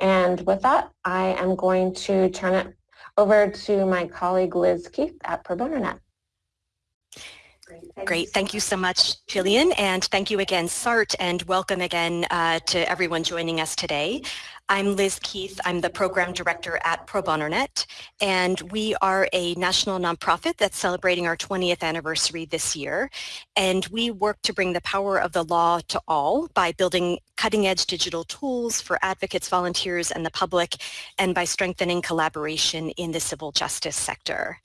And with that, I am going to turn it over to my colleague Liz Keith at Pro Bono Net. Great. Thank you so much, Jillian, and thank you again, SART, and welcome again uh, to everyone joining us today. I'm Liz Keith. I'm the program director at Pro Bono Net, and we are a national nonprofit that's celebrating our 20th anniversary this year. And we work to bring the power of the law to all by building cutting-edge digital tools for advocates, volunteers, and the public, and by strengthening collaboration in the civil justice sector.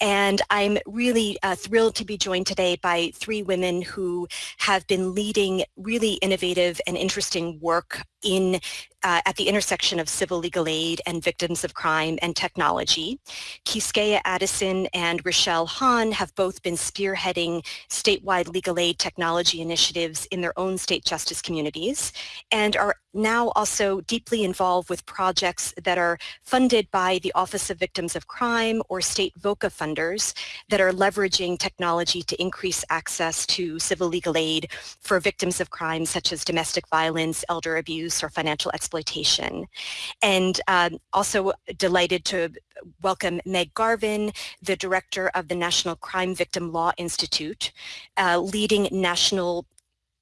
And I'm really uh, thrilled to be joined today by three women who have been leading really innovative and interesting work in uh, at the intersection of civil legal aid and victims of crime and technology. Quisqueya Addison and Rochelle Hahn have both been spearheading statewide legal aid technology initiatives in their own state justice communities and are now also deeply involved with projects that are funded by the Office of Victims of Crime or state VOCA funders that are leveraging technology to increase access to civil legal aid for victims of crime such as domestic violence, elder abuse, or financial. And um, also delighted to welcome Meg Garvin, the director of the National Crime Victim Law Institute, uh, leading national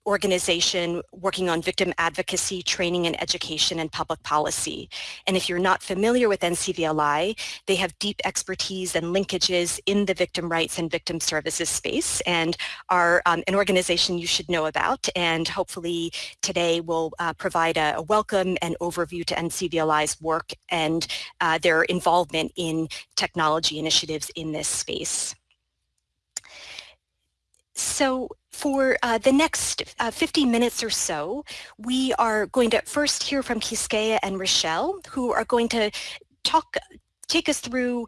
organization working on victim advocacy, training and education and public policy. And if you're not familiar with NCVLI, they have deep expertise and linkages in the victim rights and victim services space and are um, an organization you should know about. And hopefully today will uh, provide a, a, welcome and overview to NCVLI's work and uh, their involvement in technology initiatives in this space. So for uh, the next uh, 50 minutes or so, we are going to first hear from Quisqueya and Rochelle, who are going to talk take us through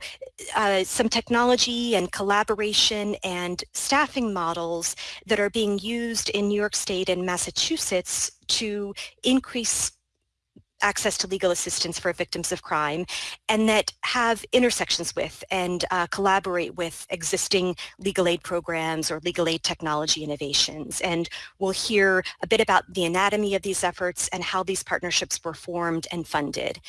uh, some technology and collaboration and staffing models that are being used in New York State and Massachusetts to increase access to legal assistance for victims of crime and that have intersections with and uh, collaborate with existing legal aid programs or legal aid technology innovations. And we'll hear a bit about the anatomy of these efforts and how these partnerships were formed and funded.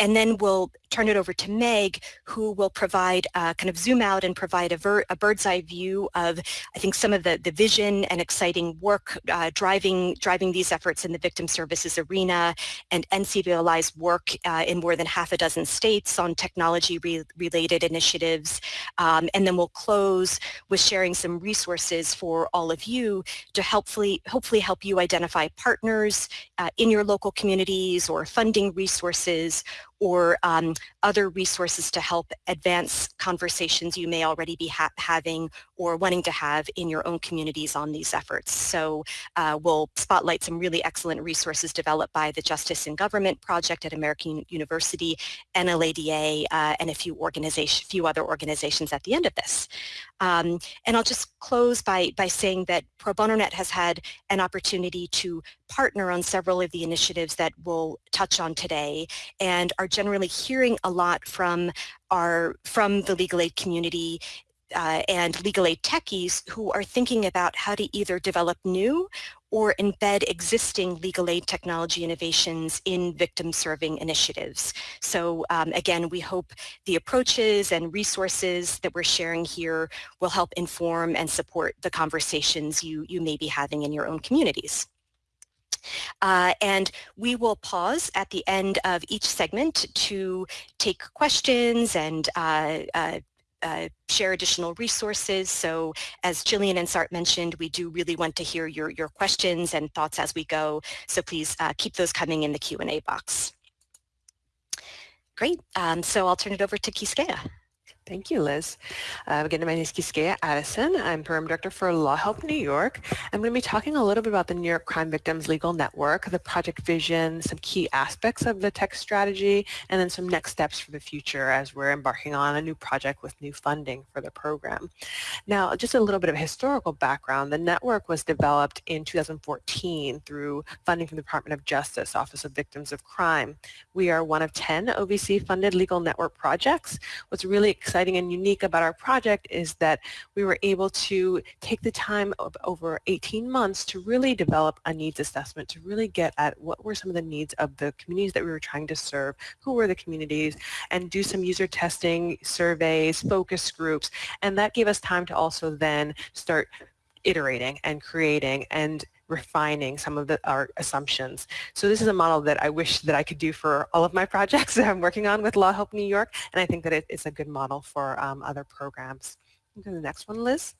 And then we'll turn it over to Meg, who will provide uh, kind of zoom out and provide a, a, bird's eye view of, I think, some of the, the vision and exciting work uh, driving, driving these efforts in the victim services arena and NCVLI's work uh, in more than half a dozen states on technology-related initiatives. Um, and then we'll close with sharing some resources for all of you to helpfully, hopefully help you identify partners uh, in your local communities or funding resources or um, other resources to help advance conversations you may already be ha having or wanting to have in your own communities on these efforts. So uh, we'll spotlight some really excellent resources developed by the Justice in Government Project at American University, NLADA, uh, and a few, organization, few other organizations at the end of this. Um, and I'll just close by, by saying that Pro Bono Net has had an opportunity to partner on several of the initiatives that we'll touch on today and are generally hearing a lot from our from the legal aid community uh, and legal aid techies who are thinking about how to either develop new or embed existing legal aid technology innovations in victim serving initiatives. So um, again, we hope the approaches and resources that we're sharing here will help inform and support the conversations you, you may be having in your own communities. Uh, and we will pause at the end of each segment to take questions and uh, uh, uh, share additional resources. So as Jillian and Sart mentioned, we do really want to hear your, your questions and thoughts as we go. So please uh, keep those coming in the Q&A box. Great. Um, so I'll turn it over to Quisqueya. Thank you, Liz. Uh, again, my name is Quisqueya Addison. I'm Program Director for Law Help New York. I'm going to be talking a little bit about the New York Crime Victims Legal Network, the project vision, some key aspects of the tech strategy, and then some next steps for the future as we're embarking on a new project with new funding for the program. Now, just a little bit of historical background. The network was developed in 2014 through funding from the Department of Justice, Office of Victims of Crime. We are one of 10 OVC-funded legal network projects. What's really exciting exciting and unique about our project is that we were able to take the time of over 18 months to really develop a needs assessment, to really get at what were some of the needs of the communities that we were trying to serve, who were the communities, and do some user testing, surveys, focus groups, and that gave us time to also then start iterating and creating and refining some of the, our assumptions. So this is a model that I wish that I could do for all of my projects that I'm working on with Law Help New York, and I think that it, it's a good model for um, other programs. Go to the next one, Liz.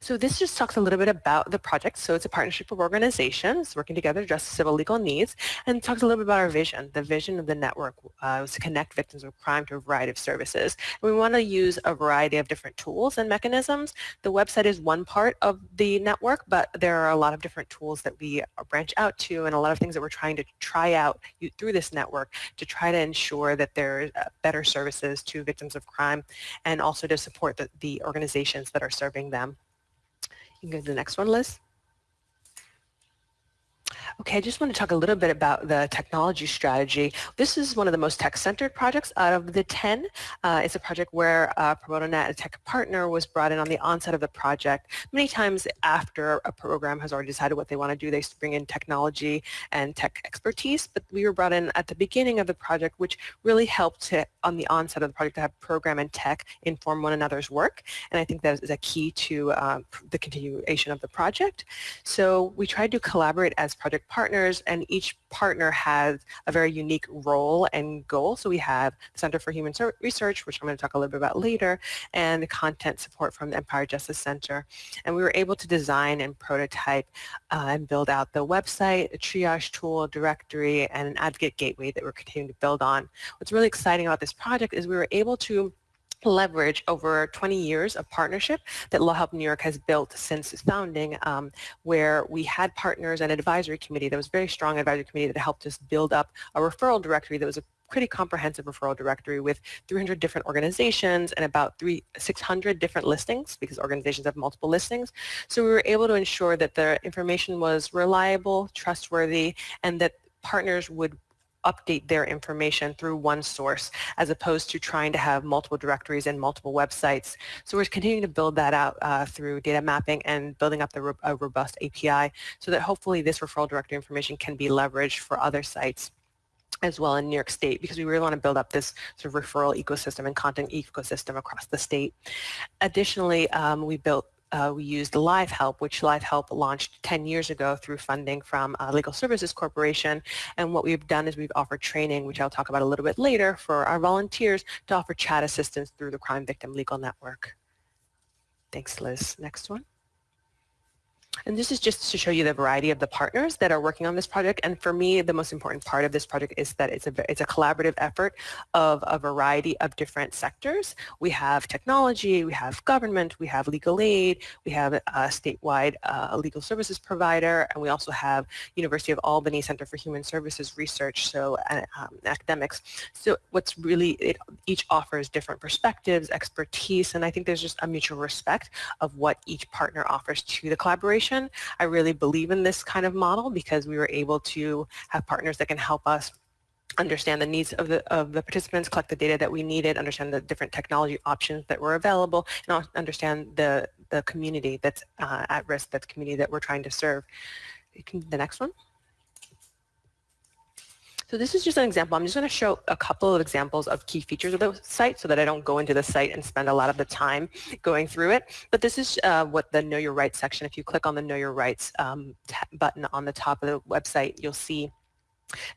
So this just talks a little bit about the project. So it's a partnership of organizations working together to address civil legal needs and talks a little bit about our vision. The vision of the network uh, was to connect victims of crime to a variety of services. And we want to use a variety of different tools and mechanisms. The website is one part of the network, but there are a lot of different tools that we branch out to and a lot of things that we're trying to try out through this network to try to ensure that there are uh, better services to victims of crime and also to support the, the organizations that are serving them. You can go to the next one, Liz. Okay, I just want to talk a little bit about the technology strategy. This is one of the most tech-centered projects out of the 10. Uh, it's a project where uh, ProBonoNet, a tech partner, was brought in on the onset of the project. Many times after a program has already decided what they want to do, they bring in technology and tech expertise, but we were brought in at the beginning of the project, which really helped to, on the onset of the project to have program and tech inform one another's work. And I think that is a key to uh, the continuation of the project. So we tried to collaborate as project partners and each partner has a very unique role and goal. So we have the Center for Human Research, which I'm going to talk a little bit about later, and the content support from the Empire Justice Center. And we were able to design and prototype uh, and build out the website, a triage tool, directory, and an advocate gateway that we're continuing to build on. What's really exciting about this project is we were able to leverage over 20 years of partnership that Law Help New York has built since its founding, um, where we had partners and advisory committee that was very strong advisory committee that helped us build up a referral directory that was a pretty comprehensive referral directory with 300 different organizations and about three, 600 different listings because organizations have multiple listings. So we were able to ensure that the information was reliable, trustworthy, and that partners would update their information through one source as opposed to trying to have multiple directories and multiple websites. So we're continuing to build that out uh, through data mapping and building up the ro a robust API so that hopefully this referral directory information can be leveraged for other sites as well in New York State because we really want to build up this sort of referral ecosystem and content ecosystem across the state. Additionally, um, we built uh, we used Live Help, which Live Help launched 10 years ago through funding from uh, Legal Services Corporation. And what we've done is we've offered training, which I'll talk about a little bit later, for our volunteers to offer chat assistance through the Crime Victim Legal Network. Thanks, Liz. Next one. And this is just to show you the variety of the partners that are working on this project. And for me, the most important part of this project is that it's a, it's a collaborative effort of a variety of different sectors. We have technology, we have government, we have legal aid, we have a statewide uh, legal services provider, and we also have University of Albany Center for Human Services Research, so uh, um, academics. So what's really, it, each offers different perspectives, expertise, and I think there's just a mutual respect of what each partner offers to the collaboration I really believe in this kind of model because we were able to have partners that can help us understand the needs of the of the participants, collect the data that we needed, understand the different technology options that were available, and understand the the community that's uh, at risk, that's community that we're trying to serve. Can, the next one. So this is just an example. I'm just going to show a couple of examples of key features of the site so that I don't go into the site and spend a lot of the time going through it. But this is uh, what the Know Your Rights section, if you click on the Know Your Rights um, button on the top of the website, you'll see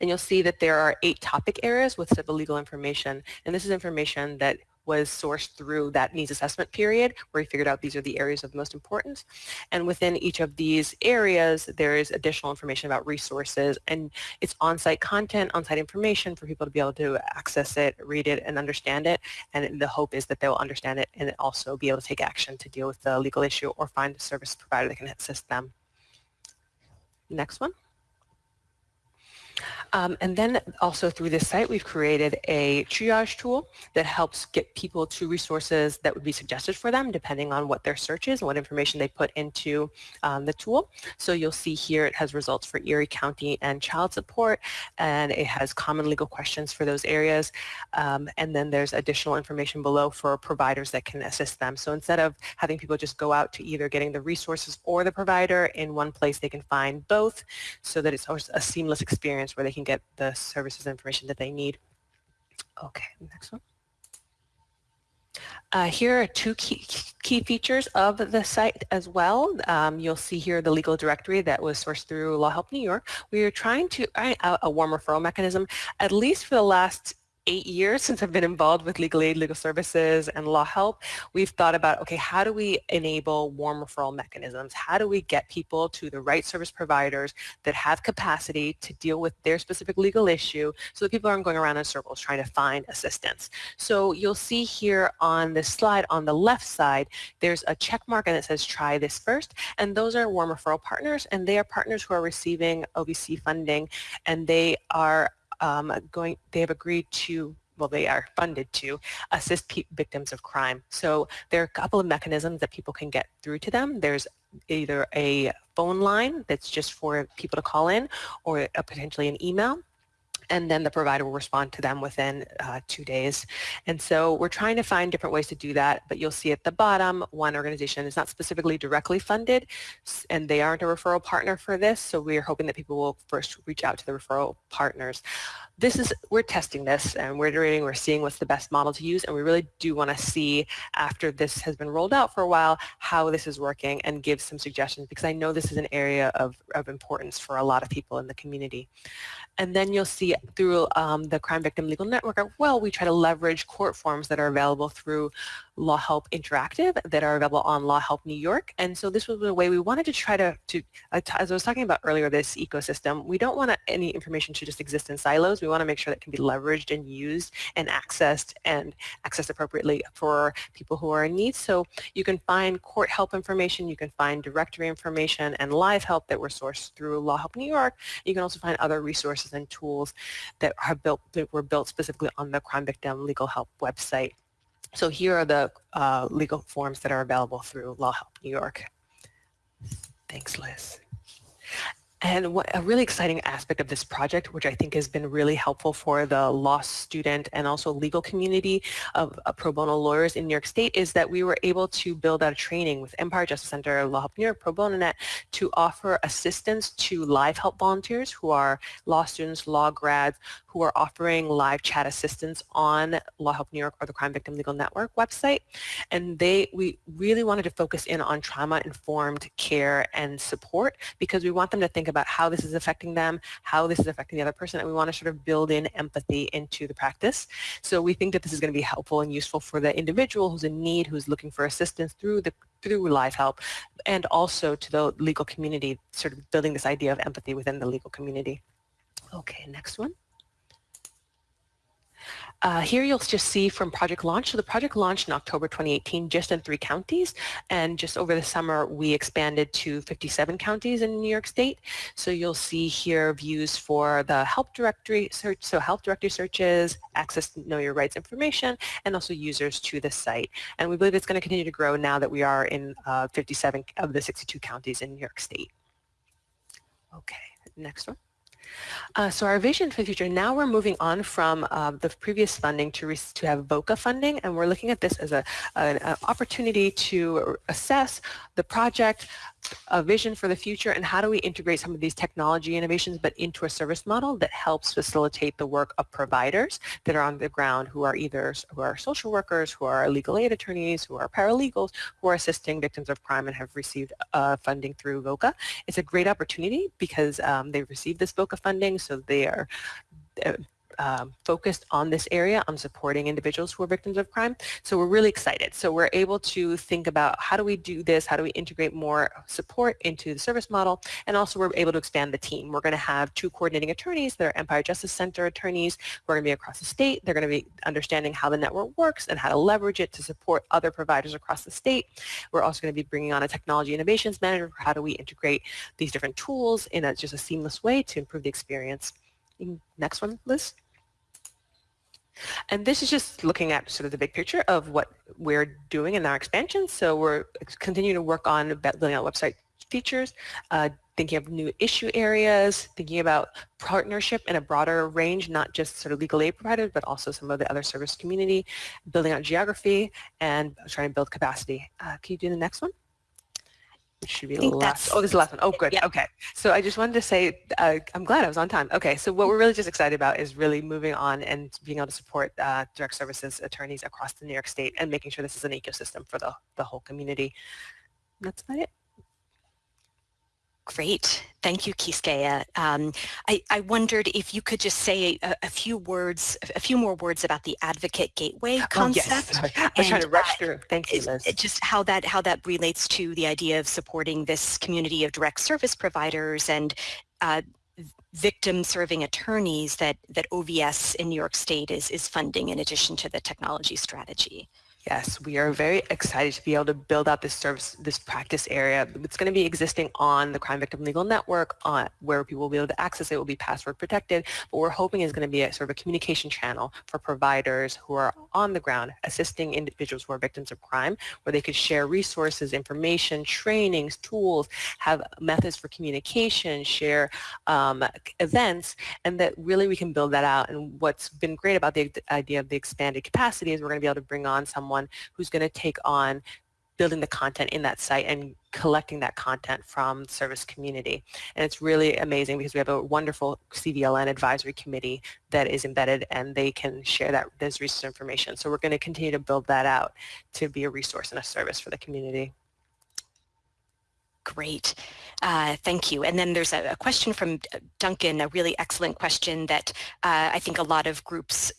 and you'll see that there are eight topic areas with civil legal information. And this is information that was sourced through that needs assessment period where we figured out these are the areas of most importance. And within each of these areas, there is additional information about resources and it's on-site content, on-site information for people to be able to access it, read it, and understand it. And the hope is that they will understand it and also be able to take action to deal with the legal issue or find a service provider that can assist them. Next one. Um, and then also through this site, we've created a triage tool that helps get people to resources that would be suggested for them depending on what their search is and what information they put into um, the tool. So you'll see here it has results for Erie County and child support and it has common legal questions for those areas. Um, and then there's additional information below for providers that can assist them. So instead of having people just go out to either getting the resources or the provider in one place, they can find both so that it's a seamless experience where they can get the services information that they need. Okay, next one. Uh, here are two key, key features of the site as well. Um, you'll see here the legal directory that was sourced through Law Help New York. We are trying to, uh, a warm referral mechanism, at least for the last eight years since I've been involved with legal aid, legal services, and law help, we've thought about, okay, how do we enable warm referral mechanisms? How do we get people to the right service providers that have capacity to deal with their specific legal issue so that people aren't going around in circles trying to find assistance? So you'll see here on this slide on the left side, there's a check mark and it says try this first. And those are warm referral partners and they are partners who are receiving OVC funding and they are um, going, they have agreed to well, they are funded to assist victims of crime. So there are a couple of mechanisms that people can get through to them. There's either a phone line that's just for people to call in or a, potentially an email and then the provider will respond to them within uh, two days. And so we're trying to find different ways to do that, but you'll see at the bottom, one organization is not specifically directly funded, and they aren't a referral partner for this, so we're hoping that people will first reach out to the referral partners. This is, we're testing this, and we're iterating, we're seeing what's the best model to use, and we really do want to see, after this has been rolled out for a while, how this is working and give some suggestions, because I know this is an area of, of importance for a lot of people in the community. And then you'll see through um, the Crime Victim Legal Network, well, we try to leverage court forms that are available through Law Help Interactive that are available on Law Help New York. And so this was a way we wanted to try to, to uh, as I was talking about earlier, this ecosystem, we don't want any information to just exist in silos. We want to make sure that can be leveraged and used and accessed and accessed appropriately for people who are in need. So you can find court help information, you can find directory information and live help that were sourced through Law Help New York. You can also find other resources and tools that are built that were built specifically on the Crime Victim Legal Help website. So here are the uh, legal forms that are available through Law Help New York. Thanks, Liz. And what, a really exciting aspect of this project, which I think has been really helpful for the law student and also legal community of, of pro bono lawyers in New York State, is that we were able to build out a training with Empire Justice Center, Law Help New York, Pro Bono Net, to offer assistance to live help volunteers who are law students, law grads, who are offering live chat assistance on Law Help New York or the Crime Victim Legal Network website. And they, we really wanted to focus in on trauma-informed care and support because we want them to think about how this is affecting them, how this is affecting the other person, and we want to sort of build in empathy into the practice. So we think that this is going to be helpful and useful for the individual who's in need, who's looking for assistance through the through live help, and also to the legal community, sort of building this idea of empathy within the legal community. Okay, next one. Uh, here you'll just see from project launch. So the project launched in October 2018 just in three counties and just over the summer we expanded to 57 counties in New York State. So you'll see here views for the help directory search, so help directory searches, access to know your rights information, and also users to the site. And we believe it's going to continue to grow now that we are in uh, 57 of the 62 counties in New York State. Okay, next one. Uh, so our vision for the future, now we're moving on from uh, the previous funding to, to have VOCA funding, and we're looking at this as a, an, an opportunity to assess the project, a vision for the future and how do we integrate some of these technology innovations but into a service model that helps facilitate the work of providers that are on the ground who are either who are social workers, who are legal aid attorneys, who are paralegals, who are assisting victims of crime and have received uh, funding through VOCA. It's a great opportunity because um, they've received this VOCA funding so they are uh, um, focused on this area, on supporting individuals who are victims of crime. So we're really excited. So we're able to think about how do we do this, how do we integrate more support into the service model, and also we're able to expand the team. We're going to have two coordinating attorneys that are Empire Justice Center attorneys who are going to be across the state. They're going to be understanding how the network works and how to leverage it to support other providers across the state. We're also going to be bringing on a technology innovations manager for how do we integrate these different tools in a, just a seamless way to improve the experience Next one, Liz. And this is just looking at sort of the big picture of what we're doing in our expansion. So we're continuing to work on building out website features, uh, thinking of new issue areas, thinking about partnership in a broader range, not just sort of legal aid providers, but also some of the other service community, building out geography, and trying to build capacity. Uh, can you do the next one? It should be the last. Oh, this is the last one. Oh, good. Yep. Okay. So I just wanted to say, uh, I'm glad I was on time. Okay. So what we're really just excited about is really moving on and being able to support uh, direct services attorneys across the New York State and making sure this is an ecosystem for the, the whole community. That's about it. Great. Thank you, Quisqueya. Um, I, I, wondered if you could just say a, a, few words, a few more words about the Advocate Gateway concept. Oh, yes. I was trying to rush uh, through. Thank you, Liz. Just how that, how that relates to the idea of supporting this community of direct service providers and uh, victim serving attorneys that, that OVS in New York State is, is funding in addition to the technology strategy. Yes, we are very excited to be able to build out this service, this practice area. It's going to be existing on the Crime Victim Legal Network on, where people will be able to access it. It will be password protected, but we're hoping is going to be a sort of a communication channel for providers who are on the ground assisting individuals who are victims of crime, where they could share resources, information, trainings, tools, have methods for communication, share um, events, and that really we can build that out. And what's been great about the idea of the expanded capacity is we're going to be able to bring on someone someone who's going to take on building the content in that site and collecting that content from service community. And it's really amazing because we have a wonderful CVLN advisory committee that is embedded and they can share that this research information. So we're going to continue to build that out to be a resource and a service for the community. Great. Uh, thank you. And then there's a, a, question from Duncan, a really excellent question that uh, I think a lot of groups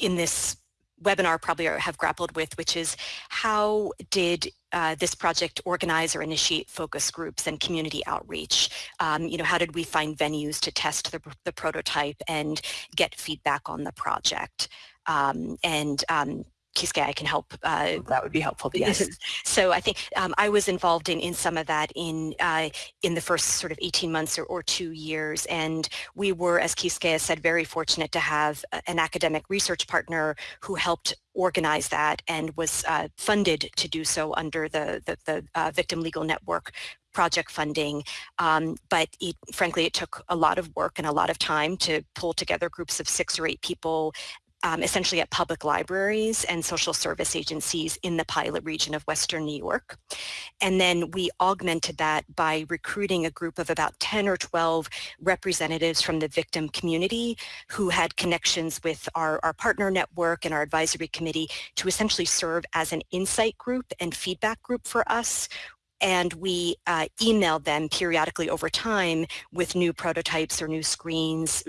in this webinar probably have grappled with, which is how did uh, this project organize or initiate focus groups and community outreach? Um, you know, how did we find venues to test the, the prototype and get feedback on the project? Um, and um, Quisqueya, I can help. Uh, that would be helpful. Yes. so I think um, I was involved in, in some of that in uh, in the first sort of 18 months or, or two years. And we were, as Quisqueya said, very fortunate to have an academic research partner who helped organize that and was uh, funded to do so under the, the, the uh, Victim Legal Network project funding, um, but it, frankly, it took a lot of work and a lot of time to pull together groups of six or eight people um, essentially at public libraries and social service agencies in the pilot region of Western New York. And then we augmented that by recruiting a group of about 10 or 12 representatives from the victim community who had connections with our, our partner network and our advisory committee to essentially serve as an insight group and feedback group for us and we uh, emailed them periodically over time with new prototypes or new screens,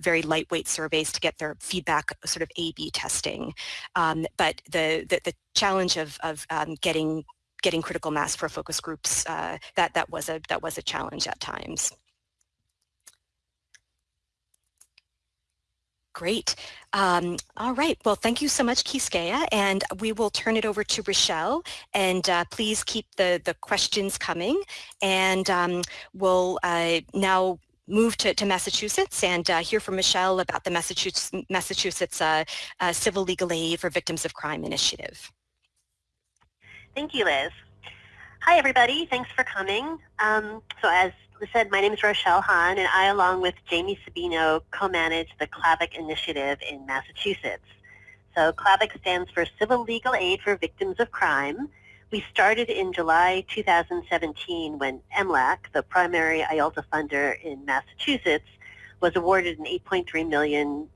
very lightweight surveys to get their feedback sort of A-B testing. Um, but the, the, the, challenge of, of um, getting getting critical mass for focus groups, uh, that, that, was a, that was a challenge at times. Great. Um, all right. Well, thank you so much, Quisqueya, and we will turn it over to Rochelle. And uh, please keep the, the questions coming. And um, we'll uh, now move to, to Massachusetts and uh, hear from Michelle about the Massachusetts, Massachusetts uh, uh, Civil Legal Aid for Victims of Crime initiative. Thank you, Liz. Hi, everybody. Thanks for coming. Um, so as said, my name is Rochelle Hahn, and I, along with Jamie Sabino, co-manage the CLAVIC initiative in Massachusetts. So CLAVIC stands for Civil Legal Aid for Victims of Crime. We started in July 2017 when MLAC, the primary IOLTA funder in Massachusetts, was awarded an $8.3 million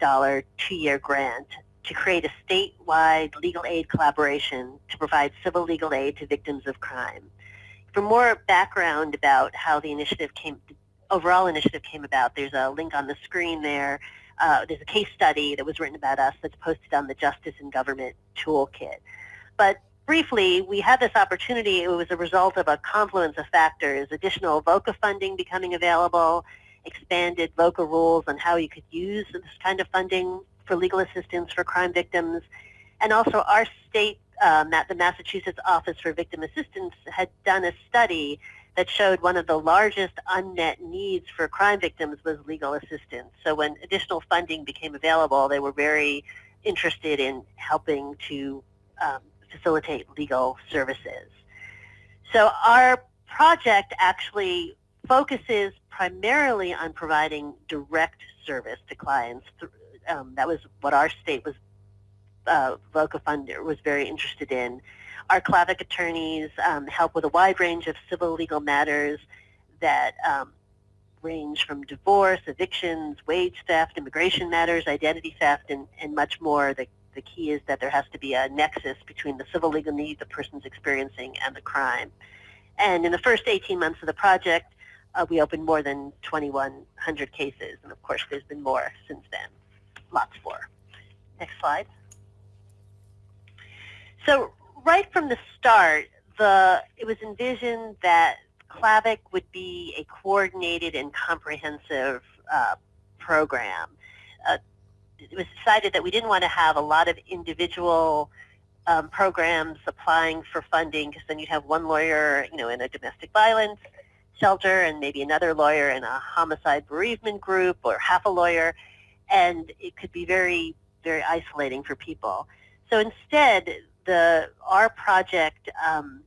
two-year grant to create a statewide legal aid collaboration to provide civil legal aid to victims of crime for more background about how the initiative came, the overall initiative came about, there's a link on the screen there. Uh, there's a case study that was written about us that's posted on the Justice and Government Toolkit. But briefly, we had this opportunity. It was a result of a confluence of factors, additional VOCA funding becoming available, expanded VOCA rules on how you could use this kind of funding for legal assistance for crime victims, and also our state um, that the Massachusetts Office for Victim Assistance had done a study that showed one of the largest unmet needs for crime victims was legal assistance. So when additional funding became available, they were very interested in helping to um, facilitate legal services. So our project actually focuses primarily on providing direct service to clients. Um, that was what our state was, uh, VOCA Fund was very interested in. Our CLAVIC attorneys um, help with a wide range of civil legal matters that um, range from divorce, evictions, wage theft, immigration matters, identity theft, and, and much more. The, the key is that there has to be a nexus between the civil legal need the person's experiencing and the crime. And in the first 18 months of the project, uh, we opened more than 2,100 cases. And of course, there's been more since then, lots more. Next slide. So right from the start, the it was envisioned that CLAVIC would be a coordinated and comprehensive uh, program. Uh, it was decided that we didn't want to have a lot of individual um, programs applying for funding because then you'd have one lawyer, you know, in a domestic violence shelter and maybe another lawyer in a homicide bereavement group or half a lawyer, and it could be very, very isolating for people. So instead, the our project um,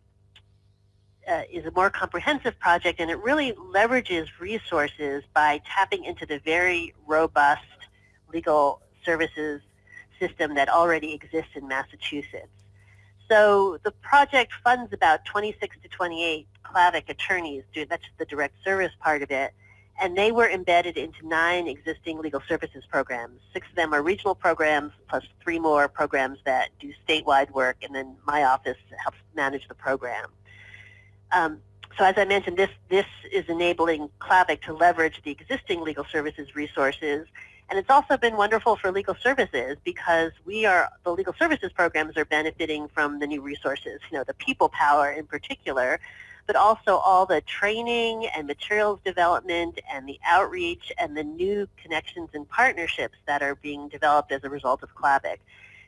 uh, is a more comprehensive project, and it really leverages resources by tapping into the very robust legal services system that already exists in Massachusetts. So the project funds about 26 to 28 CLAVIC attorneys, that's the direct service part of it, and they were embedded into nine existing legal services programs. Six of them are regional programs, plus three more programs that do statewide work, and then my office helps manage the program. Um, so as I mentioned, this, this is enabling CLAVIC to leverage the existing legal services resources and it's also been wonderful for legal services because we are, the legal services programs are benefiting from the new resources, you know, the people power in particular, but also all the training and materials development and the outreach and the new connections and partnerships that are being developed as a result of CLAVIC.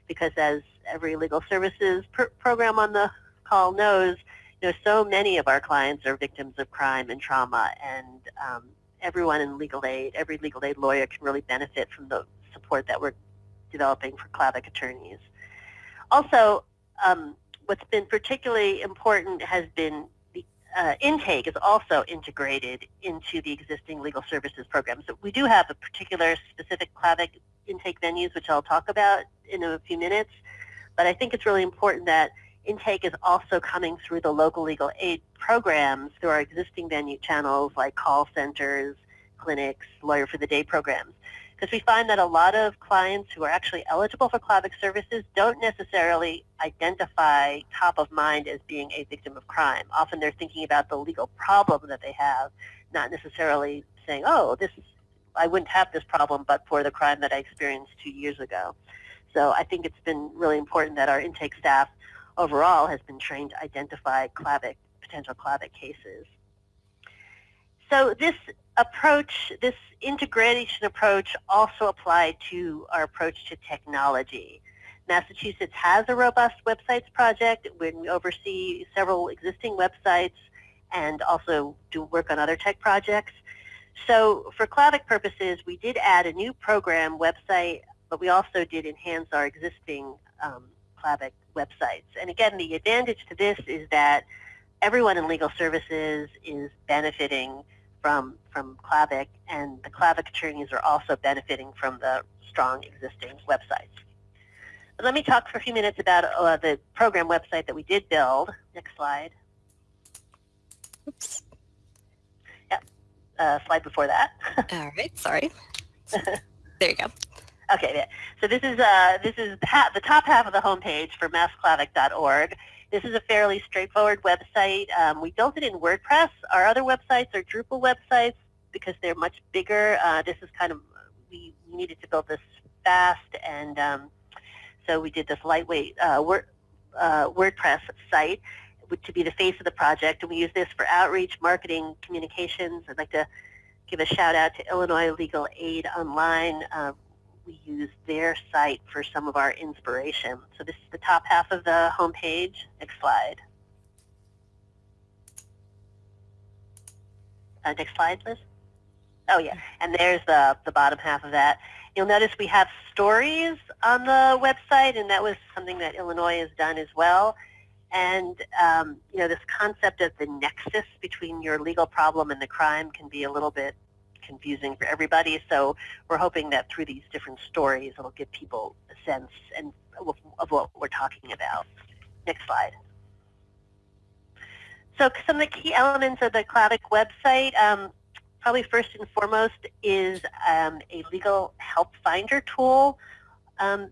Because as every legal services pr program on the call knows, you know, so many of our clients are victims of crime and trauma, and um, everyone in legal aid, every legal aid lawyer can really benefit from the support that we're developing for CLAVIC attorneys. Also, um, what's been particularly important has been uh, intake is also integrated into the existing legal services program. So we do have a particular specific CLAVIC intake venues, which I'll talk about in a few minutes, but I think it's really important that intake is also coming through the local legal aid programs through our existing venue channels like call centers, clinics, lawyer for the day programs. Because we find that a lot of clients who are actually eligible for CLAVIC services don't necessarily identify top of mind as being a victim of crime. Often they're thinking about the legal problem that they have, not necessarily saying, oh, this I wouldn't have this problem but for the crime that I experienced two years ago. So I think it's been really important that our intake staff overall has been trained to identify CLAVIC, potential CLAVIC cases. So this approach, this integration approach also applied to our approach to technology. Massachusetts has a robust websites project when we oversee several existing websites and also do work on other tech projects. So for CLAVIC purposes, we did add a new program website, but we also did enhance our existing um, CLAVIC websites. And again, the advantage to this is that everyone in legal services is benefiting from, from CLAVIC, and the CLAVIC attorneys are also benefiting from the strong existing websites. But let me talk for a few minutes about uh, the program website that we did build. Next slide. Oops. Yep, uh, slide before that. All right, sorry. there you go. Okay, so this is uh, this is the top half of the homepage for massclavic.org. This is a fairly straightforward website. Um, we built it in WordPress. Our other websites are Drupal websites because they're much bigger. Uh, this is kind of we needed to build this fast, and um, so we did this lightweight uh, Word, uh, WordPress site to be the face of the project, and we use this for outreach, marketing, communications. I'd like to give a shout out to Illinois Legal Aid Online. We use their site for some of our inspiration. So this is the top half of the homepage. Next slide. Uh, next slide, Liz. Oh yeah, and there's the, the bottom half of that. You'll notice we have stories on the website, and that was something that Illinois has done as well. And um, you know, this concept of the nexus between your legal problem and the crime can be a little bit confusing for everybody. So we're hoping that through these different stories, it'll give people a sense and of, what we're talking about. Next slide. So some of the key elements of the Clavic website, um, probably first and foremost is um, a legal help finder tool. Um,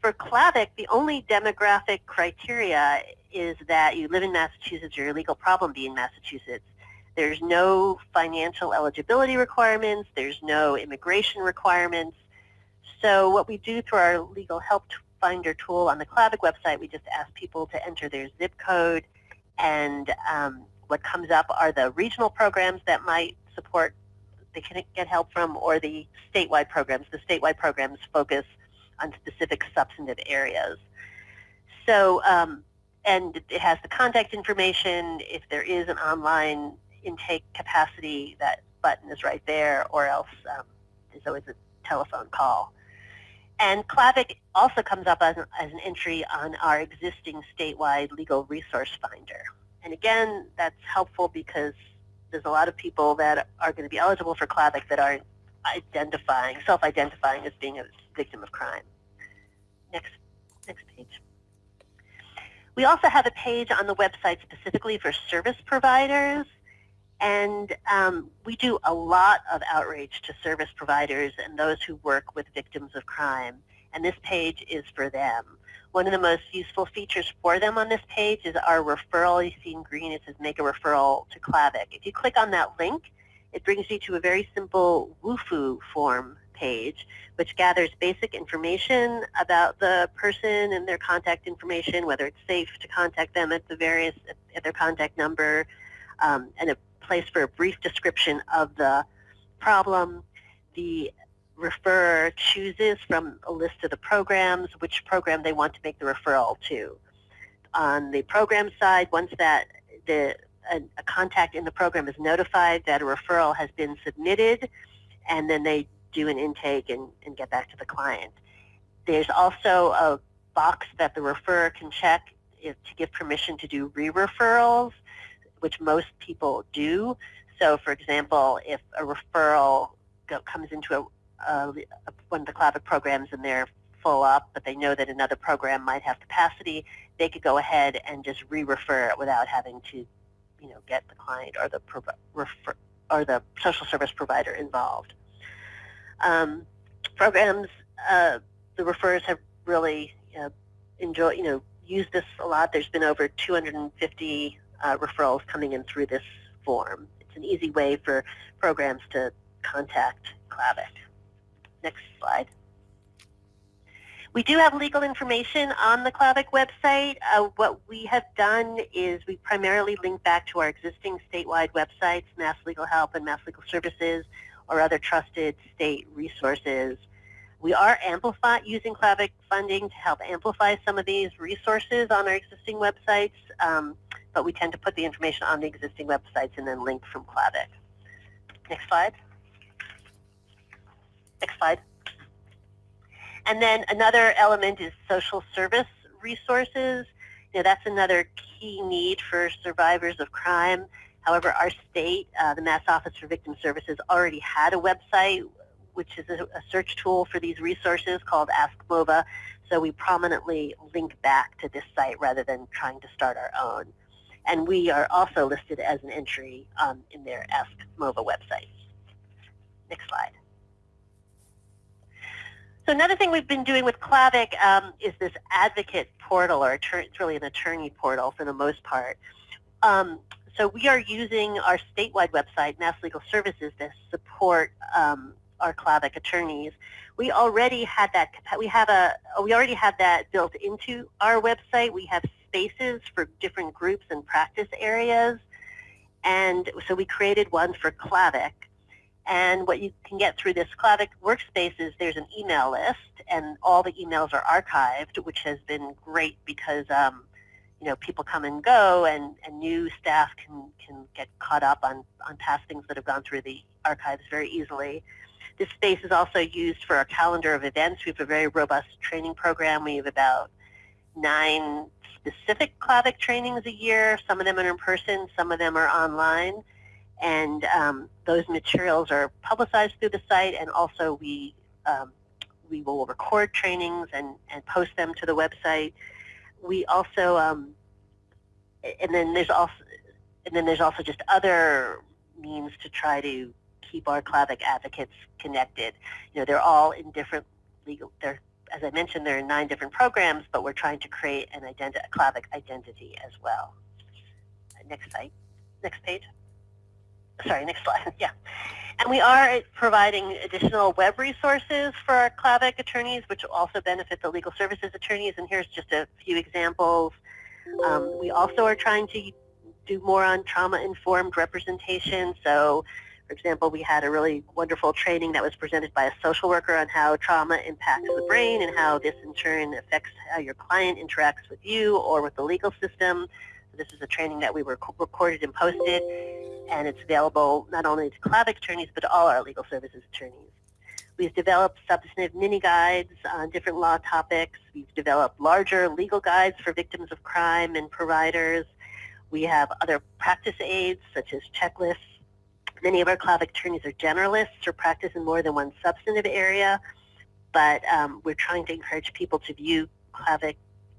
for Clavic, the only demographic criteria is that you live in Massachusetts or your legal problem be in Massachusetts. There's no financial eligibility requirements. There's no immigration requirements. So what we do through our legal help finder tool on the Clavic website, we just ask people to enter their zip code and um, what comes up are the regional programs that might support they can get help from or the statewide programs. The statewide programs focus on specific substantive areas. So, um, and it has the contact information. If there is an online intake capacity, that button is right there, or else um, there's always a telephone call. And Clavic also comes up as, as an entry on our existing statewide legal resource finder. And again, that's helpful because there's a lot of people that are going to be eligible for Clavic that aren't identifying, self-identifying as being a victim of crime. Next, next page. We also have a page on the website specifically for service providers. And um, we do a lot of outreach to service providers and those who work with victims of crime. And this page is for them. One of the most useful features for them on this page is our referral. You see in green, it says make a referral to Clavic. If you click on that link, it brings you to a very simple Wufoo form page, which gathers basic information about the person and their contact information, whether it's safe to contact them at the various, at their contact number, um, and a place for a brief description of the problem. The referrer chooses from a list of the programs which program they want to make the referral to. On the program side, once that the a, a, contact in the program is notified that a referral has been submitted, and then they do an intake and, and get back to the client. There's also a box that the referrer can check to give permission to do re-referrals, which most people do. So for example, if a referral go, comes into a, uh, one of the Clavic programs and they're full up, but they know that another program might have capacity, they could go ahead and just re-refer it without having to, you know, get the client or the refer, or the social service provider involved. Um, programs, uh, the referrers have really you know, enjoyed, you know, used this a lot. There's been over 250 uh, referrals coming in through this form. It's an easy way for programs to contact Clavic. Next slide. We do have legal information on the Clavic website. Uh, what we have done is we primarily link back to our existing statewide websites, Mass Legal Help and Mass Legal Services, or other trusted state resources. We are amplify, using Clavic funding to help amplify some of these resources on our existing websites, um, but we tend to put the information on the existing websites and then link from Clavic. Next slide. Next slide. And then another element is social service resources. You know, that's another key need for survivors of crime. However, our state, uh, the Mass Office for Victim Services, already had a website which is a, a search tool for these resources called Ask MOVA. So we prominently link back to this site rather than trying to start our own. And we are also listed as an entry um, in their Ask MOVA website. Next slide. So another thing we've been doing with Clavic um, is this advocate portal, or it's really an attorney portal for the most part. Um, so we are using our statewide website, Mass Legal Services, to support um, our Clavic attorneys. We already had that. We have a. We already have that built into our website. We have spaces for different groups and practice areas, and so we created one for Clavic. And what you can get through this Clavic workspace is there's an email list, and all the emails are archived, which has been great because um, you know, people come and go and, and new staff can, can get caught up on, on past things that have gone through the archives very easily. This space is also used for our calendar of events. We have a very robust training program. We have about nine specific Clavic trainings a year. Some of them are in person, some of them are online. And um, those materials are publicized through the site and also we, um, we will record trainings and, and post them to the website we also, um, and then there's also, and then there's also just other means to try to keep our Clavic advocates connected. You know, they're all in different legal, they're, as I mentioned, there are nine different programs, but we're trying to create an identi a Clavic identity as well. Next slide, next page. Sorry, next slide, yeah. And we are providing additional web resources for our Clavic attorneys, which will also benefit the legal services attorneys. And here's just a few examples. Um, we also are trying to do more on trauma-informed representation. So, for example, we had a really wonderful training that was presented by a social worker on how trauma impacts the brain and how this in turn affects how your client interacts with you or with the legal system. This is a training that we were recorded and posted, and it's available not only to Clavic attorneys, but to all our legal services attorneys. We've developed substantive mini guides on different law topics. We've developed larger legal guides for victims of crime and providers. We have other practice aids such as checklists. Many of our Clavic attorneys are generalists or practice in more than one substantive area, but um, we're trying to encourage people to view Clavic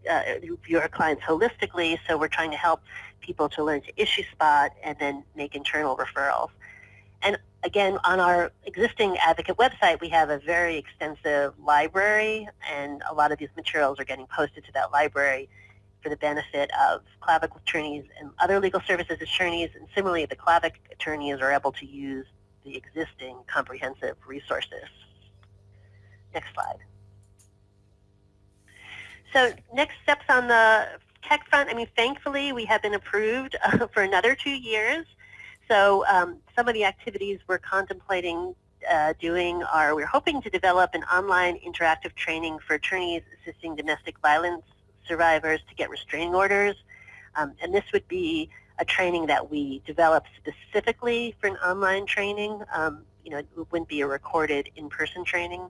uh, view our clients holistically, so we're trying to help people to learn to issue spot and then make internal referrals. And again, on our existing advocate website, we have a very extensive library, and a lot of these materials are getting posted to that library for the benefit of Clavic attorneys and other legal services attorneys, and similarly, the Clavic attorneys are able to use the existing comprehensive resources. Next slide. So next steps on the tech front, I mean, thankfully we have been approved uh, for another two years. So um, some of the activities we're contemplating uh, doing are we're hoping to develop an online interactive training for attorneys assisting domestic violence survivors to get restraining orders. Um, and this would be a training that we develop specifically for an online training. Um, you know, it wouldn't be a recorded in-person training.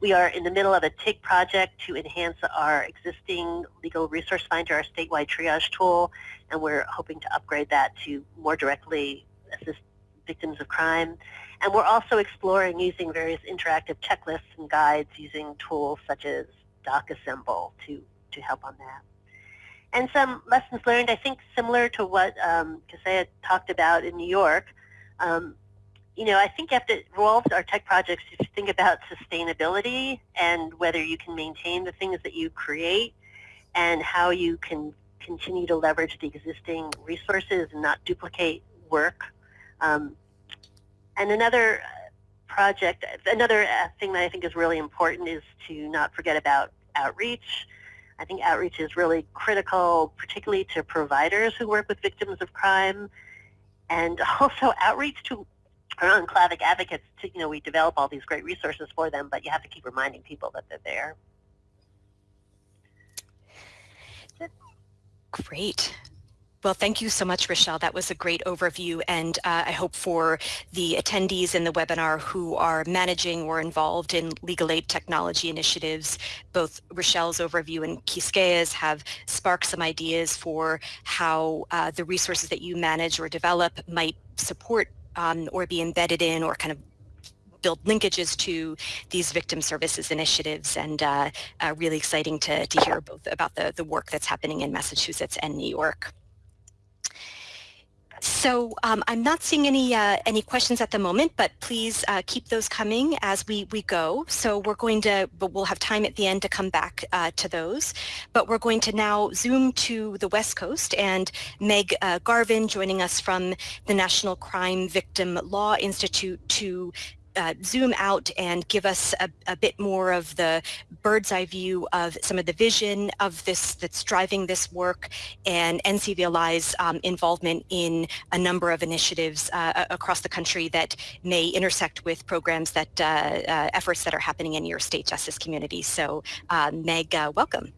We are in the middle of a TIG project to enhance our existing legal resource finder, our statewide triage tool, and we're hoping to upgrade that to more directly assist victims of crime. And we're also exploring using various interactive checklists and guides using tools such as DocAssemble to, to help on that. And some lessons learned, I think similar to what um, talked about in New York, um, you know, I think you have to roll our tech projects to think about sustainability and whether you can maintain the things that you create and how you can continue to leverage the existing resources and not duplicate work. Um, and another project, another uh, thing that I think is really important is to not forget about outreach. I think outreach is really critical, particularly to providers who work with victims of crime, and also outreach to own Clavic advocates, to, you know, we develop all these great resources for them, but you have to keep reminding people that they're there. Great. Well, thank you so much, Rochelle. That was a great overview, and uh, I hope for the attendees in the webinar who are managing or involved in legal aid technology initiatives, both Rochelle's overview and Quisqueya's have sparked some ideas for how uh, the resources that you manage or develop might support um, or be embedded in or kind of build linkages to these victim services initiatives and uh, uh, really exciting to, to hear both about the, the work that's happening in Massachusetts and New York. So um, I'm not seeing any uh, any questions at the moment, but please uh, keep those coming as we, we go. So we're going to, but we'll have time at the end to come back uh, to those. But we're going to now zoom to the West Coast and Meg uh, Garvin joining us from the National Crime Victim Law Institute to uh, zoom out and give us a, a, bit more of the bird's eye view of some of the vision of this that's driving this work and NCVLI's um, involvement in a number of initiatives uh, across the country that may intersect with programs that uh, uh efforts that are happening in your state justice community. So uh, Meg, uh, welcome.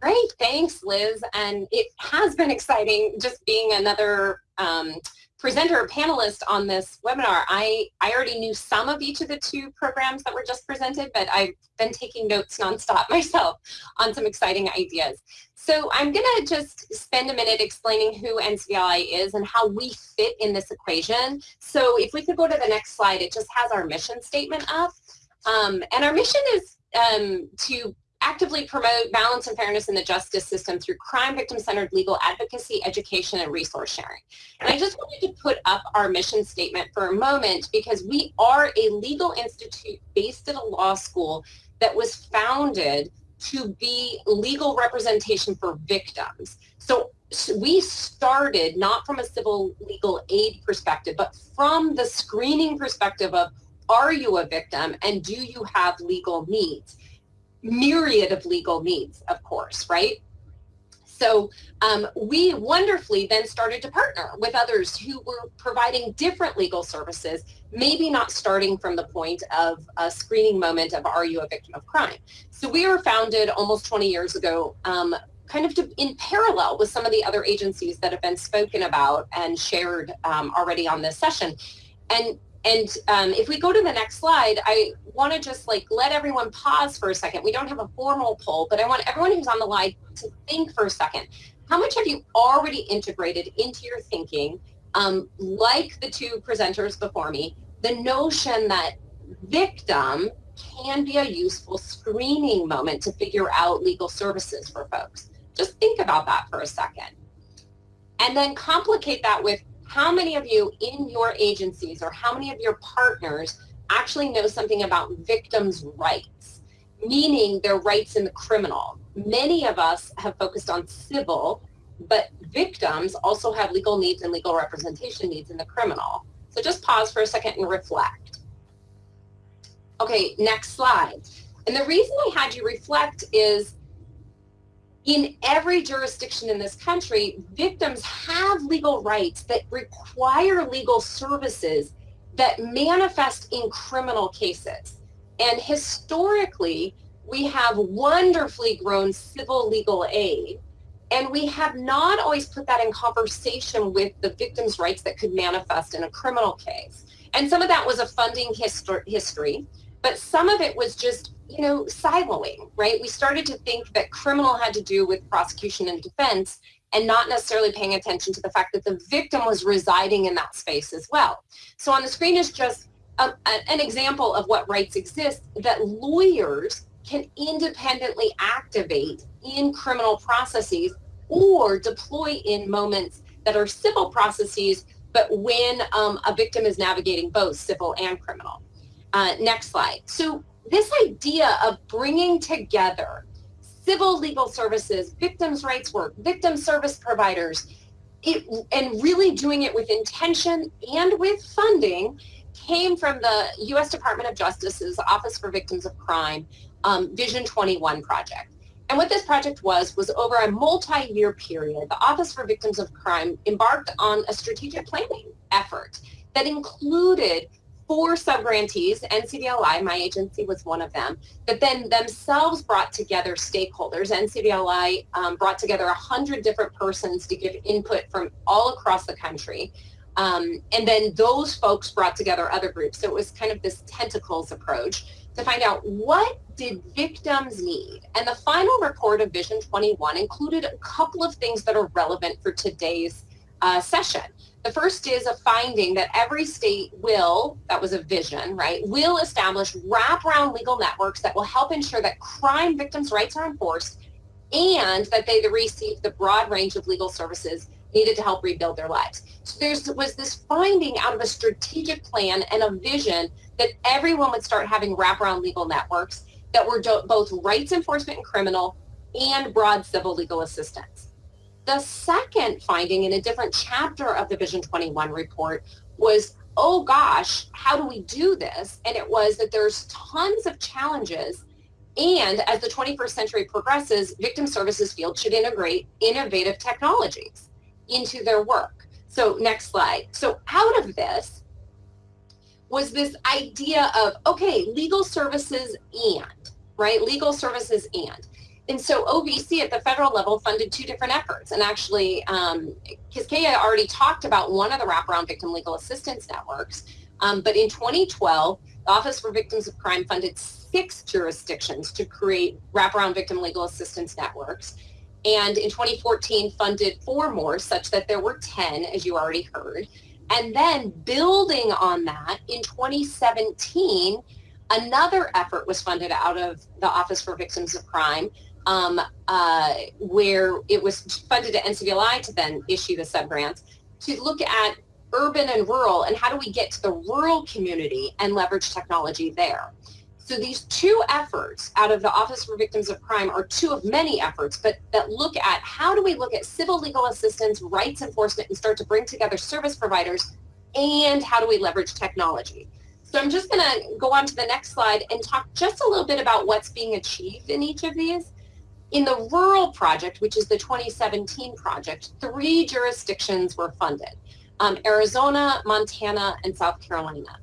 Great, thanks, Liz. And it has been exciting just being another um, presenter or panelist on this webinar. I, I already knew some of each of the two programs that were just presented, but I've been taking notes nonstop myself on some exciting ideas. So I'm going to just spend a minute explaining who NCVLI is and how we fit in this equation. So if we could go to the next slide, it just has our mission statement up. Um, and our mission is um, to actively promote balance and fairness in the justice system through crime victim-centered legal advocacy, education, and resource sharing. And I just wanted to put up our mission statement for a moment because we are a legal institute based at a law school that was founded to be legal representation for victims. So we started not from a civil legal aid perspective, but from the screening perspective of are you a victim and do you have legal needs? Myriad of legal needs, of course, right? So um, we wonderfully then started to partner with others who were providing different legal services, maybe not starting from the point of a screening moment of are you a victim of crime. So we were founded almost 20 years ago um, kind of to, in parallel with some of the other agencies that have been spoken about and shared um, already on this session. And and um, if we go to the next slide, I want to just like let everyone pause for a second. We don't have a formal poll, but I want everyone who's on the line to think for a second. How much have you already integrated into your thinking, um, like the two presenters before me, the notion that victim can be a useful screening moment to figure out legal services for folks. Just think about that for a second. And then complicate that with how many of you in your agencies or how many of your partners actually know something about victims' rights, meaning their rights in the criminal? Many of us have focused on civil, but victims also have legal needs and legal representation needs in the criminal. So just pause for a second and reflect. Okay, next slide. And the reason I had you reflect is in every jurisdiction in this country, victims have legal rights that require legal services that manifest in criminal cases. And historically, we have wonderfully grown civil legal aid, and we have not always put that in conversation with the victim's rights that could manifest in a criminal case. And some of that was a funding history, but some of it was just you know, siloing, right? We started to think that criminal had to do with prosecution and defense and not necessarily paying attention to the fact that the victim was residing in that space as well. So on the screen is just a, a, an example of what rights exist that lawyers can independently activate in criminal processes or deploy in moments that are civil processes, but when um, a victim is navigating both civil and criminal. Uh, next slide. So this idea of bringing together civil legal services, victims' rights work, victim service providers, it, and really doing it with intention and with funding came from the U.S. Department of Justice's Office for Victims of Crime um, Vision 21 project. And what this project was, was over a multi-year period, the Office for Victims of Crime embarked on a strategic planning effort that included four subgrantees, NCVLI, my agency was one of them, that then themselves brought together stakeholders. NCVLI um, brought together 100 different persons to give input from all across the country. Um, and then those folks brought together other groups. So it was kind of this tentacles approach to find out what did victims need. And the final report of Vision 21 included a couple of things that are relevant for today's uh, session. The first is a finding that every state will, that was a vision, right, will establish wraparound legal networks that will help ensure that crime victims' rights are enforced and that they receive the broad range of legal services needed to help rebuild their lives. So there was this finding out of a strategic plan and a vision that everyone would start having wraparound legal networks that were both rights enforcement and criminal and broad civil legal assistance. The second finding in a different chapter of the Vision 21 report was, oh gosh, how do we do this? And it was that there's tons of challenges and as the 21st century progresses, victim services field should integrate innovative technologies into their work. So next slide. So out of this was this idea of, okay, legal services and, right? Legal services and. And so OVC at the federal level funded two different efforts. And actually, um, Quisqueya already talked about one of the wraparound victim legal assistance networks. Um, but in 2012, the Office for Victims of Crime funded six jurisdictions to create wraparound victim legal assistance networks. And in 2014, funded four more, such that there were 10, as you already heard. And then building on that, in 2017, another effort was funded out of the Office for Victims of Crime um, uh, where it was funded to NCVLI to then issue the subgrants to look at urban and rural and how do we get to the rural community and leverage technology there. So these two efforts out of the Office for Victims of Crime are two of many efforts, but that look at how do we look at civil legal assistance, rights enforcement, and start to bring together service providers, and how do we leverage technology. So I'm just going to go on to the next slide and talk just a little bit about what's being achieved in each of these. In the rural project, which is the 2017 project, three jurisdictions were funded, um, Arizona, Montana, and South Carolina.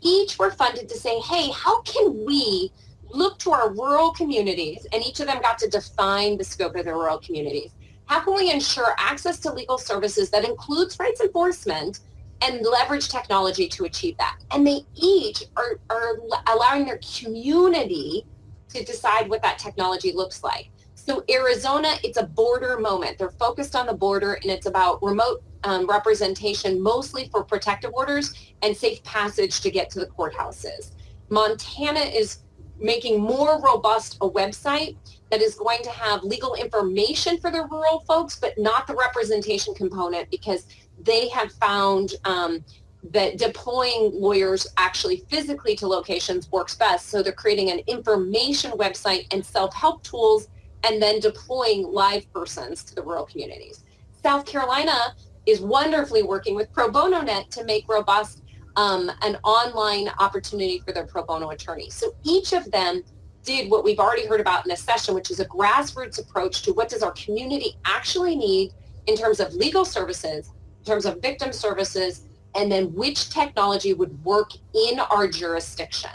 Each were funded to say, hey, how can we look to our rural communities, and each of them got to define the scope of their rural communities. How can we ensure access to legal services that includes rights enforcement and leverage technology to achieve that? And they each are, are allowing their community to decide what that technology looks like. So Arizona, it's a border moment. They're focused on the border and it's about remote um, representation mostly for protective orders and safe passage to get to the courthouses. Montana is making more robust a website that is going to have legal information for the rural folks, but not the representation component because they have found um, that deploying lawyers actually physically to locations works best. So they're creating an information website and self-help tools and then deploying live persons to the rural communities. South Carolina is wonderfully working with Pro Bono Net to make robust um, an online opportunity for their pro bono attorneys. So each of them did what we've already heard about in this session, which is a grassroots approach to what does our community actually need in terms of legal services, in terms of victim services, and then which technology would work in our jurisdiction.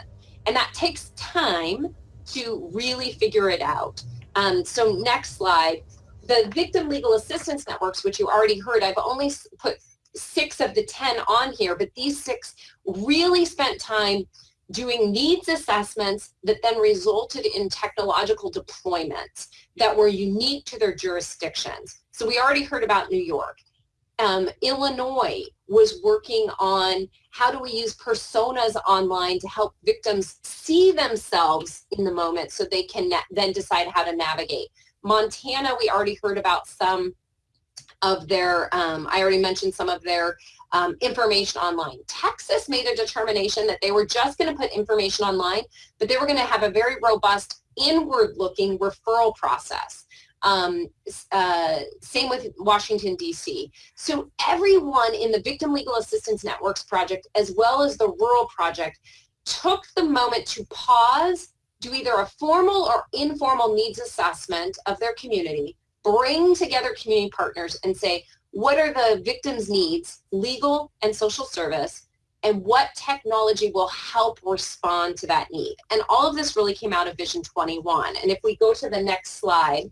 And that takes time to really figure it out. Um, so next slide. The victim legal assistance networks, which you already heard, I've only put six of the 10 on here, but these six really spent time doing needs assessments that then resulted in technological deployments that were unique to their jurisdictions. So we already heard about New York. Um, Illinois was working on how do we use personas online to help victims see themselves in the moment so they can then decide how to navigate. Montana, we already heard about some of their, um, I already mentioned some of their um, information online. Texas made a determination that they were just going to put information online, but they were going to have a very robust inward-looking referral process. Um, uh, same with Washington, D.C. So everyone in the Victim Legal Assistance Networks project, as well as the Rural Project, took the moment to pause, do either a formal or informal needs assessment of their community, bring together community partners and say, what are the victim's needs, legal and social service, and what technology will help respond to that need. And all of this really came out of Vision 21. And if we go to the next slide,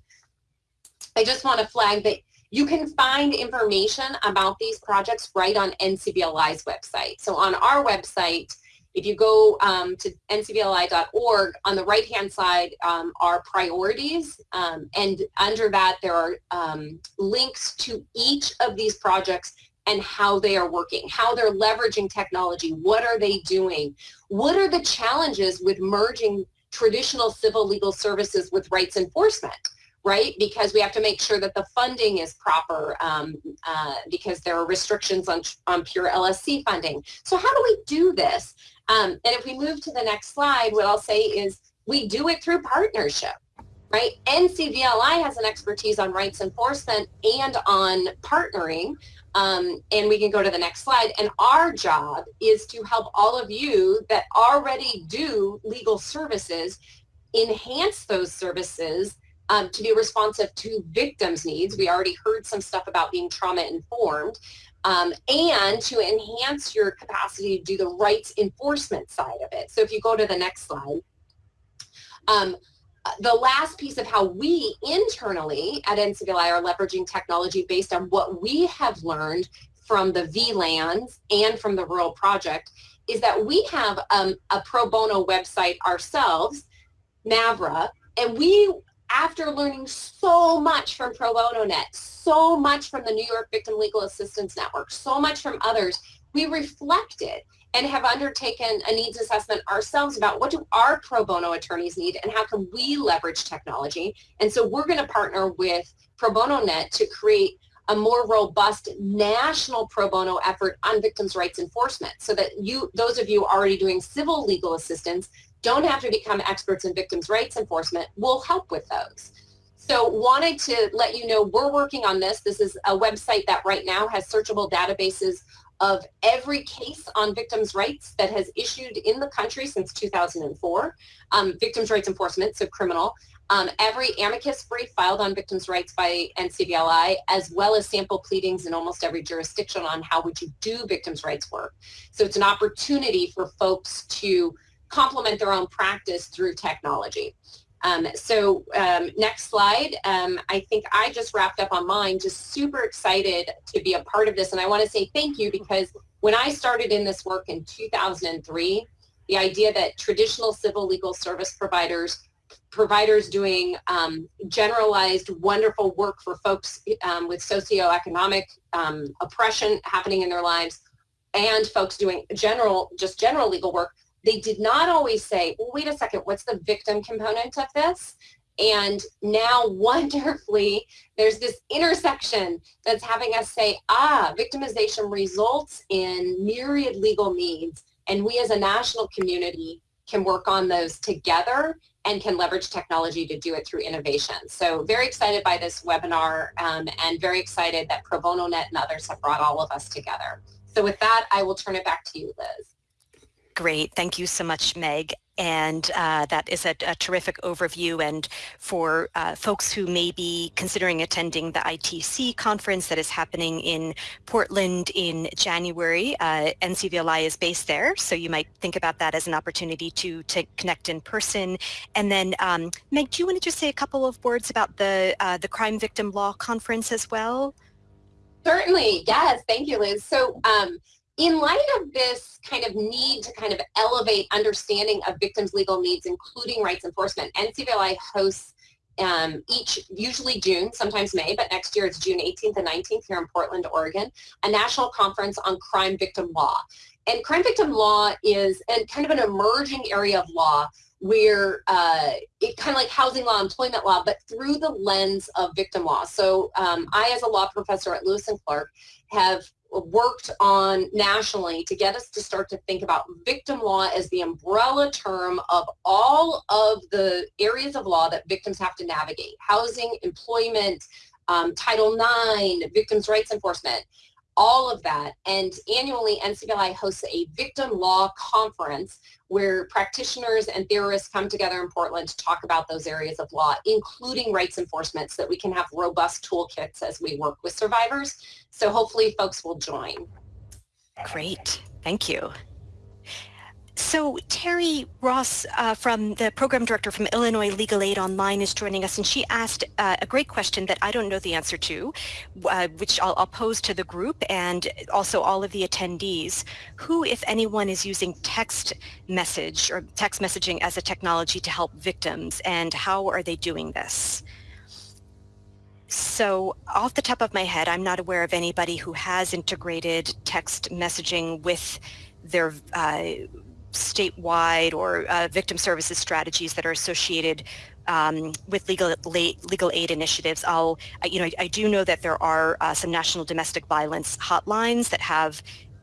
I just want to flag that you can find information about these projects right on NCVLI's website. So on our website, if you go um, to ncvli.org, on the right-hand side um, are priorities, um, and under that there are um, links to each of these projects and how they are working, how they're leveraging technology, what are they doing, what are the challenges with merging traditional civil legal services with rights enforcement right? Because we have to make sure that the funding is proper um, uh, because there are restrictions on, on pure LSC funding. So how do we do this? Um, and if we move to the next slide, what I'll say is we do it through partnership, right? NCVLI has an expertise on rights enforcement and on partnering. Um, and we can go to the next slide. And our job is to help all of you that already do legal services enhance those services um, to be responsive to victims' needs. We already heard some stuff about being trauma informed. Um, and to enhance your capacity to do the rights enforcement side of it. So if you go to the next slide, um, the last piece of how we internally at NCVLI are leveraging technology based on what we have learned from the VLANs and from the Rural Project is that we have um, a pro bono website ourselves, NAVRA, and we, after learning so much from Pro Bono Net, so much from the New York Victim Legal Assistance Network, so much from others, we reflected and have undertaken a needs assessment ourselves about what do our pro bono attorneys need and how can we leverage technology. And so we're going to partner with Pro Bono Net to create a more robust national pro bono effort on victims' rights enforcement so that you, those of you already doing civil legal assistance don't have to become experts in victims' rights enforcement. We'll help with those. So wanted to let you know we're working on this. This is a website that right now has searchable databases of every case on victims' rights that has issued in the country since 2004, um, victims' rights enforcement, so criminal, um, every amicus brief filed on victims' rights by NCVLI, as well as sample pleadings in almost every jurisdiction on how would you do victims' rights work. So it's an opportunity for folks to complement their own practice through technology. Um, so um, next slide. Um, I think I just wrapped up on mine, just super excited to be a part of this. And I want to say thank you because when I started in this work in 2003, the idea that traditional civil legal service providers providers doing um, generalized wonderful work for folks um, with socioeconomic um, oppression happening in their lives and folks doing general just general legal work they did not always say well, wait a second what's the victim component of this and now wonderfully there's this intersection that's having us say ah victimization results in myriad legal needs and we as a national community can work on those together and can leverage technology to do it through innovation. So very excited by this webinar um, and very excited that Pro Bono Net and others have brought all of us together. So with that, I will turn it back to you, Liz. Great. Thank you so much, Meg. And uh, that is a, a, terrific overview. And for uh, folks who may be considering attending the ITC conference that is happening in Portland in January, uh, NCVLI is based there. So you might think about that as an opportunity to, to connect in person. And then, um, Meg, do you want to just say a couple of words about the, uh, the Crime Victim Law Conference as well? Certainly. Yes. Thank you, Liz. So um, in light of this kind of need to kind of elevate understanding of victims' legal needs, including rights enforcement, NCVLI hosts um, each, usually June, sometimes May, but next year it's June 18th and 19th here in Portland, Oregon, a national conference on crime victim law. And crime victim law is and kind of an emerging area of law where uh, it kind of like housing law, employment law, but through the lens of victim law. So um, I, as a law professor at Lewis and Clark, have worked on nationally to get us to start to think about victim law as the umbrella term of all of the areas of law that victims have to navigate. Housing, employment, um, Title IX, victims' rights enforcement all of that. And annually, NCVLI hosts a victim law conference where practitioners and theorists come together in Portland to talk about those areas of law, including rights enforcement, so that we can have robust toolkits as we work with survivors. So hopefully folks will join. Great. Thank you. So Teri Ross uh, from the program director from Illinois Legal Aid Online is joining us and she asked uh, a great question that I don't know the answer to, uh, which I'll, I'll, pose to the group and also all of the attendees. Who, if anyone, is using text message or text messaging as a technology to help victims and how are they doing this? So off the top of my head, I'm not aware of anybody who has integrated text messaging with their uh, statewide or uh, victim services strategies that are associated um, with legal legal aid initiatives. I'll, you know, I, I do know that there are uh, some national domestic violence hotlines that have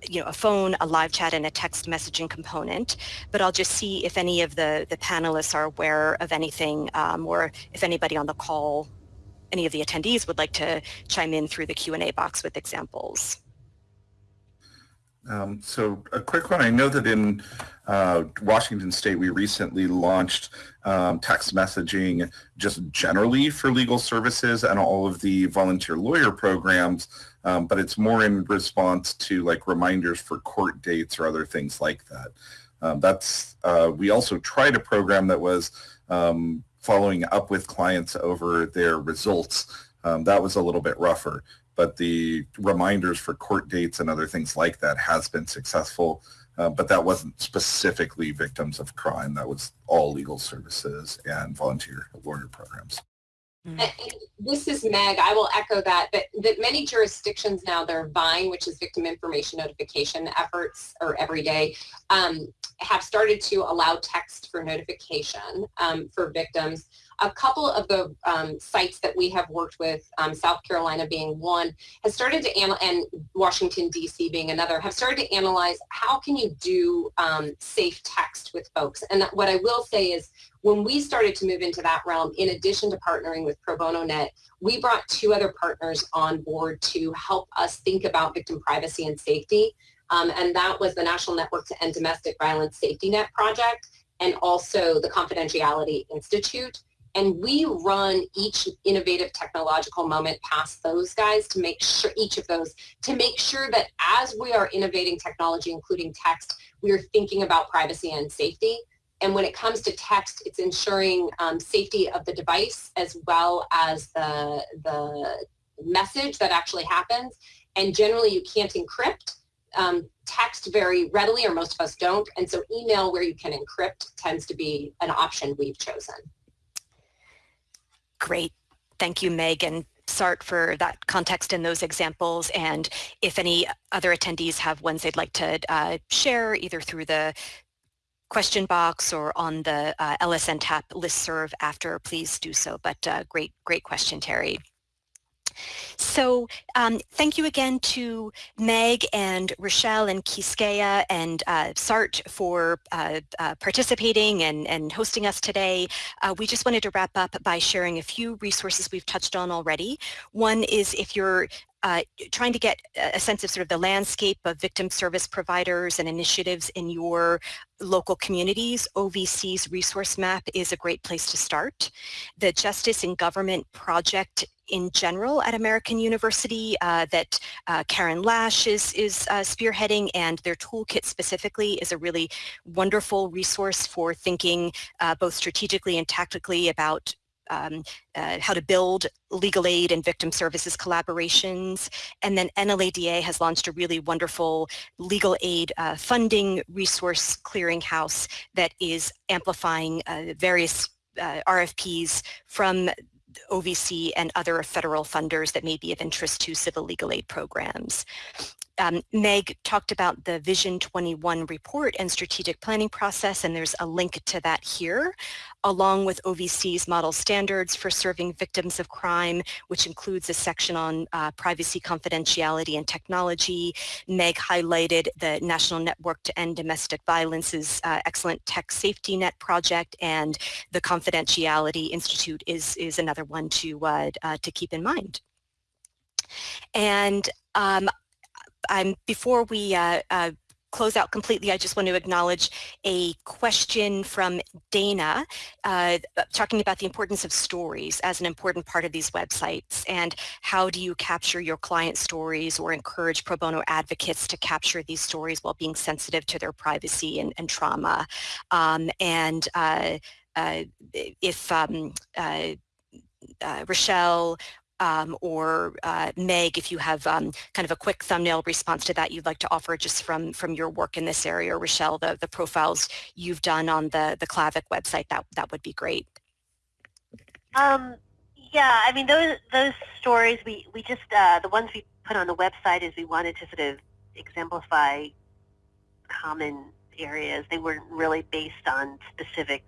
you know, a phone, a live chat, and a text messaging component. But I'll just see if any of the, the panelists are aware of anything um, or if anybody on the call, any of the attendees would like to chime in through the Q&A box with examples. Um, so a quick one, I know that in uh, Washington State we recently launched um, text messaging just generally for legal services and all of the volunteer lawyer programs, um, but it's more in response to like reminders for court dates or other things like that. Um, that's, uh, we also tried a program that was um, following up with clients over their results, um, that was a little bit rougher. But the reminders for court dates and other things like that has been successful. Uh, but that wasn't specifically victims of crime. That was all legal services and volunteer lawyer programs. This is Meg. I will echo that, that, that many jurisdictions now, their VINE, which is victim information notification efforts or every day, um, have started to allow text for notification um, for victims. A couple of the um, sites that we have worked with, um, South Carolina being one, has started to, and Washington, D.C. being another, have started to analyze how can you do um, safe text with folks. And what I will say is when we started to move into that realm, in addition to partnering with Pro Bono Net, we brought two other partners on board to help us think about victim privacy and safety. Um, and that was the National Network to End Domestic Violence Safety Net Project and also the Confidentiality Institute. And we run each innovative technological moment past those guys to make sure, each of those, to make sure that as we are innovating technology, including text, we are thinking about privacy and safety. And when it comes to text, it's ensuring um, safety of the device as well as the, the message that actually happens. And generally you can't encrypt um, text very readily, or most of us don't. And so email where you can encrypt tends to be an option we've chosen. Great. Thank you, Megan. Sart for that context and those examples and if any other attendees have ones they'd like to uh, share either through the question box or on the uh, LSN TAP listserv after, please do so. But uh, great, great question, Terry. So um, thank you again to Meg and Rochelle and Quisqueya and uh, Sart for uh, uh, participating and, and hosting us today. Uh, we just wanted to wrap up by sharing a few resources we've touched on already. One is if you're uh, trying to get a sense of sort of the landscape of victim service providers and initiatives in your local communities, OVC's resource map is a great place to start. The Justice in Government Project in general at American University uh, that uh, Karen Lash is, is uh, spearheading and their toolkit specifically is a really wonderful resource for thinking uh, both strategically and tactically about um, uh, how to build legal aid and victim services collaborations. And then NLADA has launched a really wonderful legal aid uh, funding resource clearinghouse that is amplifying uh, various uh, RFPs from OVC and other federal funders that may be of interest to civil legal aid programs. Um, Meg talked about the Vision 21 report and strategic planning process, and there's a link to that here, along with OVC's model standards for serving victims of crime, which includes a section on uh, privacy, confidentiality, and technology. Meg highlighted the National Network to End Domestic Violence's uh, excellent tech safety net project, and the Confidentiality Institute is, is another one to, uh, uh to keep in mind. And um, um, before we uh, uh, close out completely, I just want to acknowledge a question from Dana uh, talking about the importance of stories as an important part of these websites and how do you capture your client stories or encourage pro bono advocates to capture these stories while being sensitive to their privacy and, and trauma. Um, and uh, uh, if um, uh, uh, Rochelle um, or uh, Meg, if you have um, kind of a quick thumbnail response to that you'd like to offer just from, from your work in this area, or Rochelle, the, the profiles you've done on the, the CLAVIC website, that, that would be great. Um, yeah, I mean, those, those stories, we, we just, uh, the ones we put on the website is we wanted to sort of exemplify common areas. They weren't really based on specific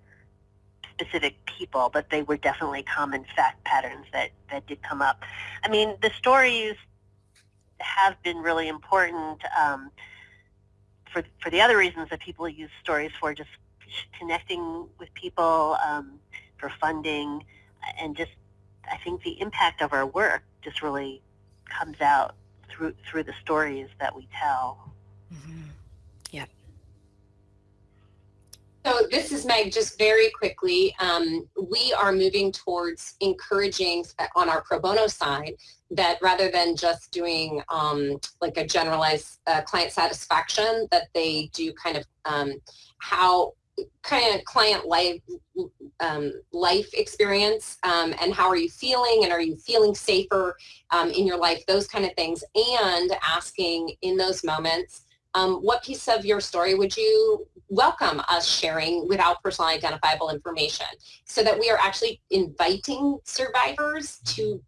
specific people, but they were definitely common fact patterns that, that did come up. I mean, the stories have been really important um, for, for the other reasons that people use stories for, just connecting with people, um, for funding, and just I think the impact of our work just really comes out through through the stories that we tell. Mm So this is Meg, just very quickly, um, we are moving towards encouraging on our pro bono side that rather than just doing um, like a generalized uh, client satisfaction, that they do kind of um, how kind of client life um, life experience um, and how are you feeling and are you feeling safer um, in your life those kind of things and asking in those moments um, what piece of your story would you welcome us sharing without personally identifiable information so that we are actually inviting survivors to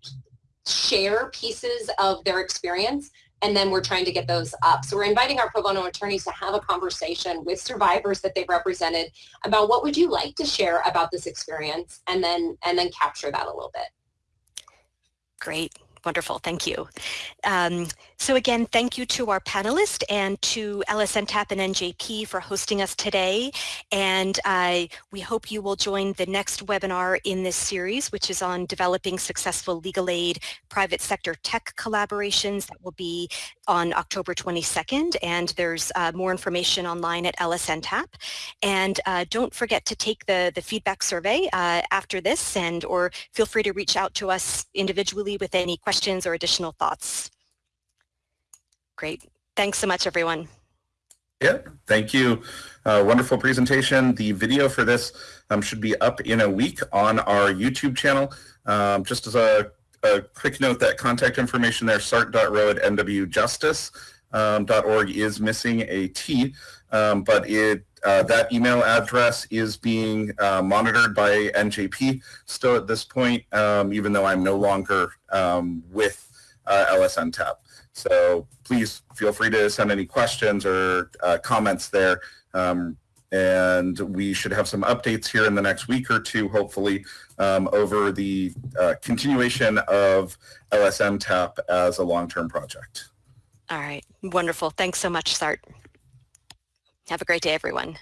share pieces of their experience and then we're trying to get those up. So we're inviting our pro bono attorneys to have a conversation with survivors that they've represented about what would you like to share about this experience and then and then capture that a little bit. Great. Wonderful, thank you. Um, so again, thank you to our panelists and to LSNTAP and NJP for hosting us today. And uh, we hope you will join the next webinar in this series, which is on developing successful legal aid private sector tech collaborations that will be on October 22nd. And there's uh, more information online at LSNTAP. And uh, don't forget to take the, the feedback survey uh, after this and or feel free to reach out to us individually with any questions or additional thoughts? Great. Thanks so much, everyone. Yeah, thank you. Uh, wonderful presentation. The video for this um, should be up in a week on our YouTube channel. Um, just as a, a, quick note, that contact information there, sart.ro at nwjustice.org um, is missing a T, um, but it uh, that email address is being uh, monitored by NJP still at this point, um, even though I'm no longer um, with uh, LSNTAP. So please feel free to send any questions or uh, comments there. Um, and we should have some updates here in the next week or two, hopefully, um, over the uh, continuation of LSN TAP as a long-term project. All right. Wonderful. Thanks so much, Sart. Have a great day, everyone.